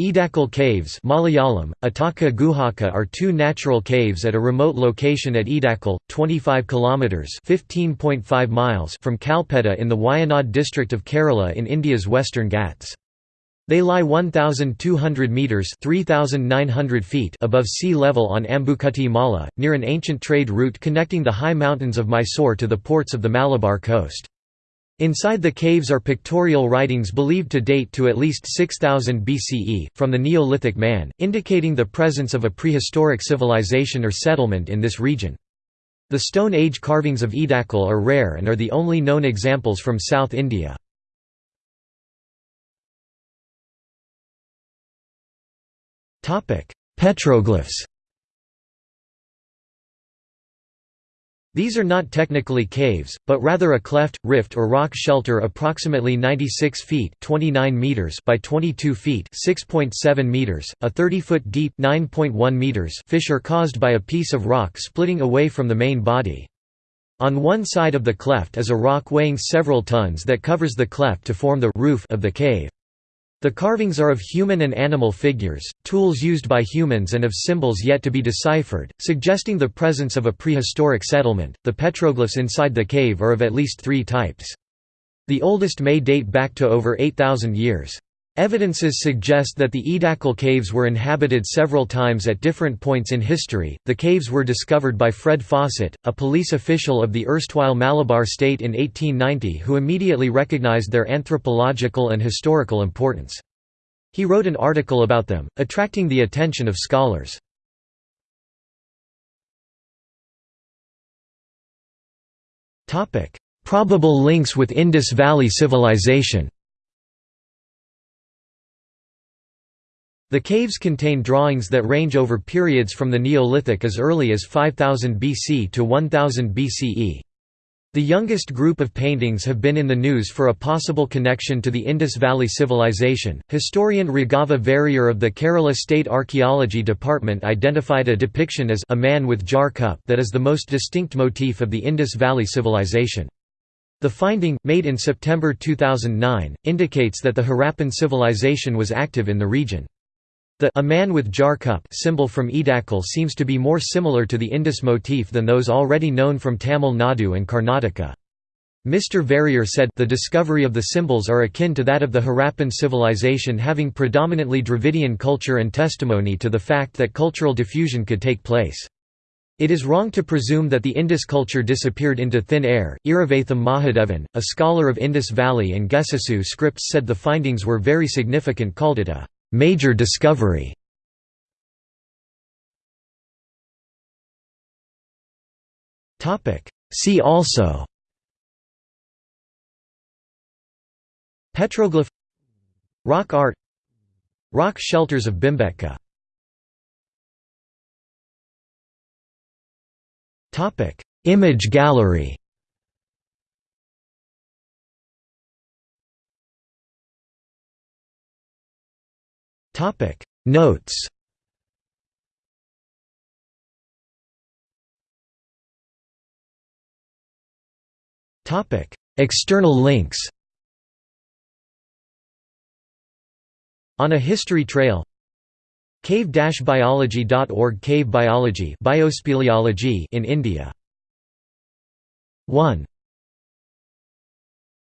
Edakal Caves Malayalam, Ataka Guhaka are two natural caves at a remote location at Edakal, 25 km 15.5 miles from Kalpetta in the Wayanad district of Kerala in India's western Ghats. They lie 1,200 metres 3,900 feet above sea level on Ambukutty Mala, near an ancient trade route connecting the high mountains of Mysore to the ports of the Malabar coast. Inside the caves are pictorial writings believed to date to at least 6000 BCE, from the Neolithic man, indicating the presence of a prehistoric civilization or settlement in this region. The Stone Age carvings of Edakal are rare and are the only known examples from South India. Petroglyphs These are not technically caves, but rather a cleft, rift or rock shelter approximately 96 feet 29 meters by 22 feet 6.7 meters, a 30-foot deep 9.1 meters fissure caused by a piece of rock splitting away from the main body. On one side of the cleft is a rock weighing several tons that covers the cleft to form the roof of the cave. The carvings are of human and animal figures, tools used by humans and of symbols yet to be deciphered, suggesting the presence of a prehistoric settlement. The petroglyphs inside the cave are of at least three types. The oldest may date back to over 8,000 years. Evidences suggest that the Edakal caves were inhabited several times at different points in history. The caves were discovered by Fred Fawcett, a police official of the erstwhile Malabar state in 1890 who immediately recognized their anthropological and historical importance. He wrote an article about them, attracting the attention of scholars. Probable links with Indus Valley Civilization The caves contain drawings that range over periods from the Neolithic as early as 5000 BC to 1000 BCE. The youngest group of paintings have been in the news for a possible connection to the Indus Valley Civilization. Historian Raghava Varier of the Kerala State Archaeology Department identified a depiction as a man with jar cup that is the most distinct motif of the Indus Valley Civilization. The finding, made in September 2009, indicates that the Harappan civilization was active in the region. The a man with jar cup symbol from Edakal seems to be more similar to the Indus motif than those already known from Tamil Nadu and Karnataka. Mr. Varier said, the discovery of the symbols are akin to that of the Harappan civilization having predominantly Dravidian culture and testimony to the fact that cultural diffusion could take place. It is wrong to presume that the Indus culture disappeared into thin air. Iravatham Mahadevan, a scholar of Indus Valley and Gesusu scripts said the findings were very significant called it a Major discovery. See also. Petroglyph. Rock art. Rock shelters of Bhimbetka Image gallery Topic. Notes. Topic. External links. On a history trail. cave-biology.org Cave biology biospeleology in India. 1